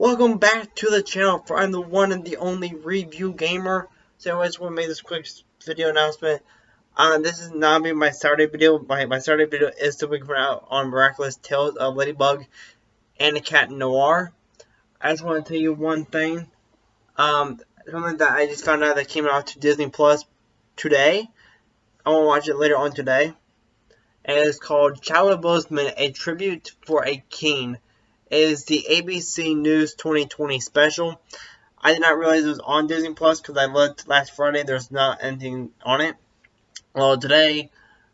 Welcome back to the channel for I'm the one and the only review gamer. So I just want to make this quick video announcement. Uh, this is not be my Saturday video. My, my Saturday video is still coming out on Miraculous Tales of Ladybug and the Cat Noir. I just want to tell you one thing. Um, something that I just found out that came out to Disney Plus today. I want to watch it later on today. And it's called Chadwick Boseman, A Tribute for a King is the ABC News 2020 special. I did not realize it was on Disney Plus because I looked last Friday. There's not anything on it. Well, today,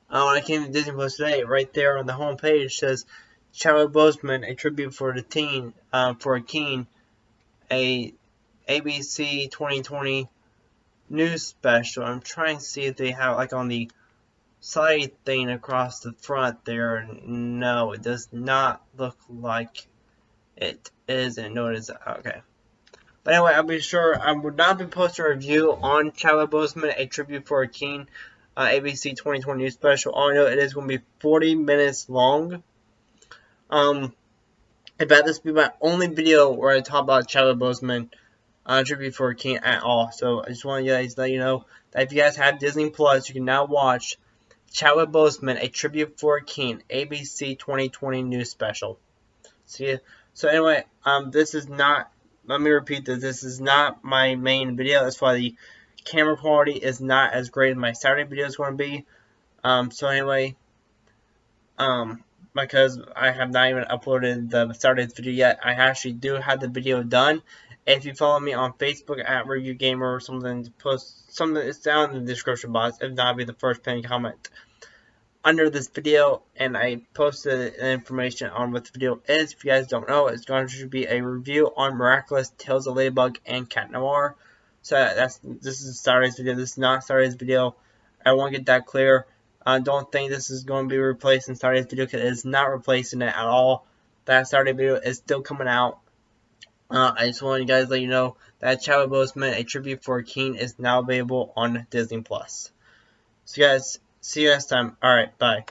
uh, when I came to Disney Plus today, right there on the home page says Chadwick Boseman, a tribute for the teen, uh, for a king, a ABC 2020 news special. I'm trying to see if they have like on the side thing across the front there. No, it does not look like it is and no it is okay. But anyway, I'll be sure I would not be posting a review on Chadwick Boseman, a tribute for a king, uh, ABC 2020 news special. All I know it is going to be 40 minutes long. Um, in fact, this will be my only video where I talk about Chadwick Boseman, uh, tribute for a king at all. So I just want to guys let you know that if you guys have Disney Plus, you can now watch Chadwick Boseman, a tribute for a king, ABC 2020 news special. See you. So anyway, um, this is not, let me repeat this, this is not my main video, that's why the camera quality is not as great as my Saturday video is going to be. Um, so anyway, um, because I have not even uploaded the Saturday's video yet, I actually do have the video done. If you follow me on Facebook at Review Gamer or something, post something, it's down in the description box. If not, be the first pinned comment under this video and I posted information on what the video is. If you guys don't know, it's going to be a review on Miraculous Tales of Ladybug and Cat Noir. So that's this is Saturday's video. This is not Saturday's video. I want to get that clear. I don't think this is going to be replacing Saturday's video because it is not replacing it at all. That Saturday video is still coming out. Uh, I just want you guys to let you know that Chadwick Boseman, a tribute for a king, is now available on Disney Plus. So guys, See you next time. Alright, bye.